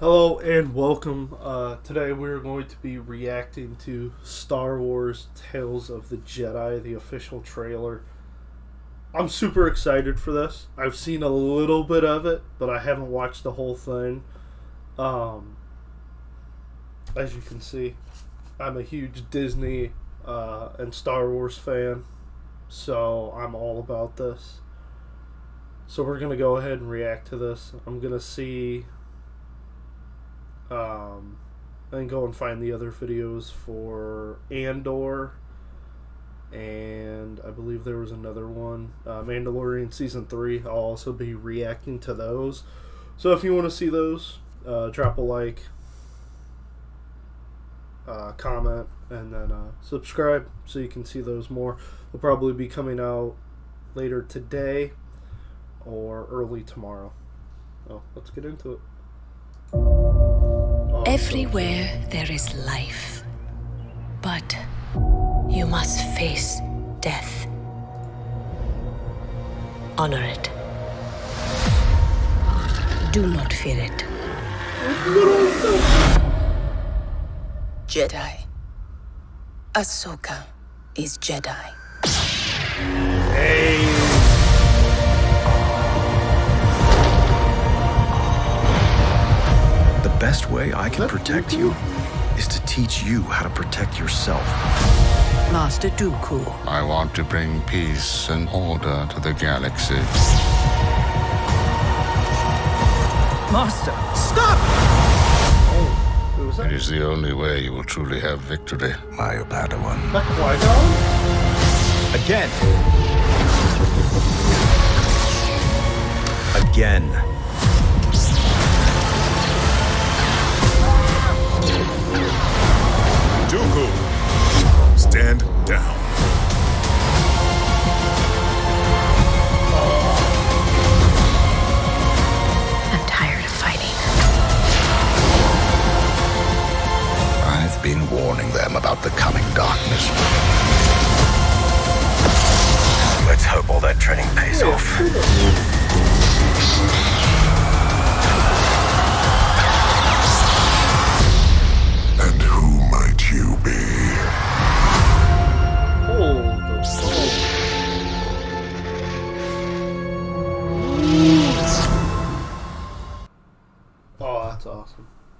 Hello and welcome. Uh, today we're going to be reacting to Star Wars Tales of the Jedi, the official trailer. I'm super excited for this. I've seen a little bit of it, but I haven't watched the whole thing. Um, as you can see, I'm a huge Disney uh, and Star Wars fan, so I'm all about this. So we're going to go ahead and react to this. I'm going to see um, and go and find the other videos for Andor, and I believe there was another one, uh, Mandalorian season three. I'll also be reacting to those. So if you want to see those, uh, drop a like, uh, comment, and then uh, subscribe so you can see those more. They'll probably be coming out later today or early tomorrow. Oh, let's get into it. Everywhere there is life. But you must face death. Honor it. Do not fear it. Jedi. Ahsoka is Jedi. Hey. Best way I can protect you is to teach you how to protect yourself. Master Dooku. I want to bring peace and order to the galaxy. Master, stop! Oh, it is the only way you will truly have victory. My Padawan. Again. Again. Stand down. I'm tired of fighting. I've been warning them about the coming darkness. Let's hope all that training pays off.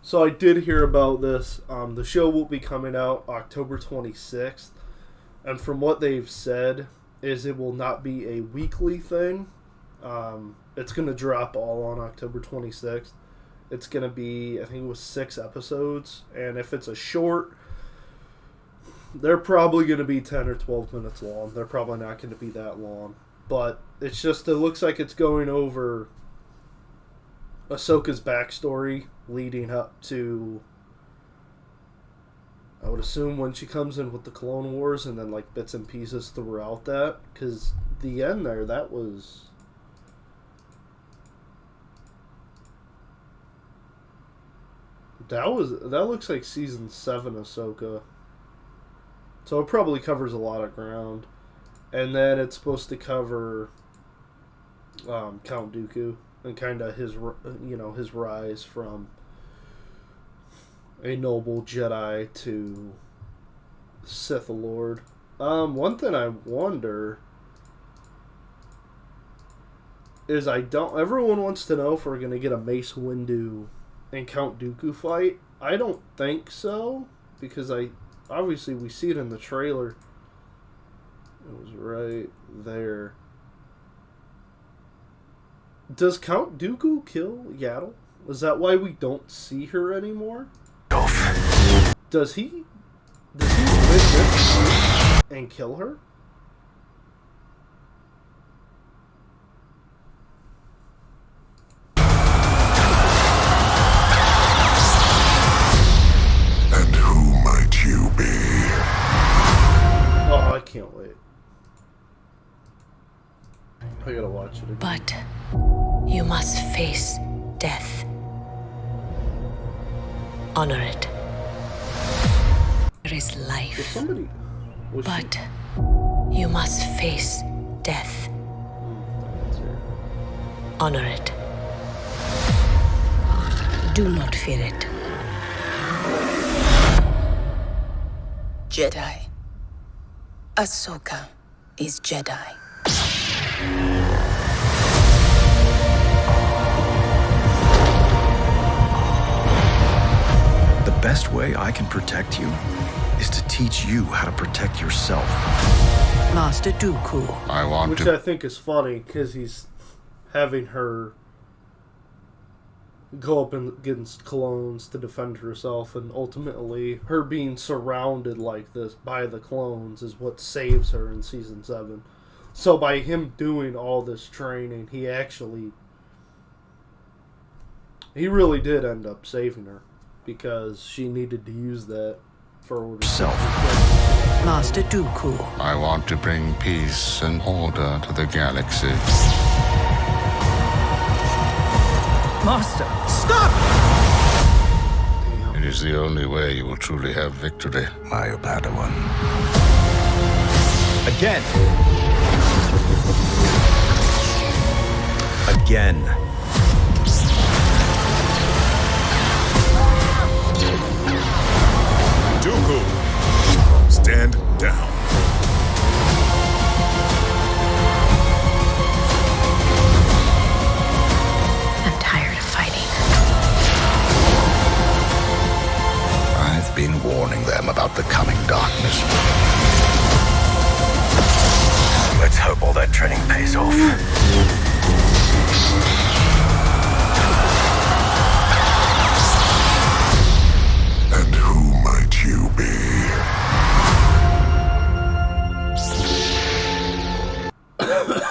So I did hear about this. Um, the show will be coming out October 26th, and from what they've said, is it will not be a weekly thing. Um, it's gonna drop all on October 26th. It's gonna be I think it was six episodes, and if it's a short, they're probably gonna be 10 or 12 minutes long. They're probably not gonna be that long, but it's just it looks like it's going over Ahsoka's backstory leading up to I would assume when she comes in with the Clone Wars and then like bits and pieces throughout that because the end there that was that was that looks like season seven Ahsoka. So it probably covers a lot of ground. And then it's supposed to cover um, Count Dooku and kind of his you know his rise from a noble Jedi to Sith Lord. Um, one thing I wonder is I don't. Everyone wants to know if we're gonna get a Mace Windu and Count Dooku fight. I don't think so because I obviously we see it in the trailer. It was right there. Does Count Dooku kill Yaddle? Is that why we don't see her anymore? Does he? Does he win this and kill her? And who might you be? Oh, I can't wait. I gotta watch it again. But you must face death. Honor it. There is life. Somebody, but she... you must face death. Honor it. Do not fear it. Jedi. Ahsoka is Jedi. Best way I can protect you is to teach you how to protect yourself. Master Dooku. I want Which to. I think is funny because he's having her go up against clones to defend herself, and ultimately, her being surrounded like this by the clones is what saves her in season seven. So, by him doing all this training, he actually. He really did end up saving her because she needed to use that for herself. Master Dooku. I want to bring peace and order to the galaxy. Master. Stop! It is the only way you will truly have victory. My Padawan. Again. Again. Dooku, stand down. I'm tired of fighting. I've been warning them about the coming darkness. Let's hope all that training pays off.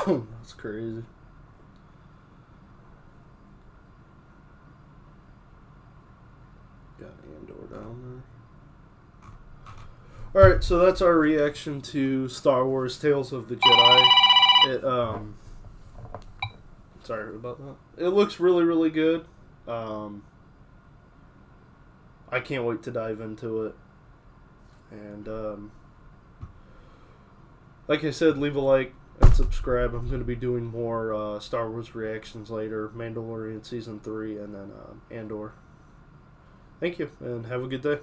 That's crazy. Got Andor down there. Alright, so that's our reaction to Star Wars Tales of the Jedi. It, um. Sorry about that. It looks really, really good. Um. I can't wait to dive into it. And, um. Like I said, leave a like and subscribe. I'm going to be doing more uh, Star Wars reactions later, Mandalorian season three, and then uh, Andor. Thank you, and have a good day.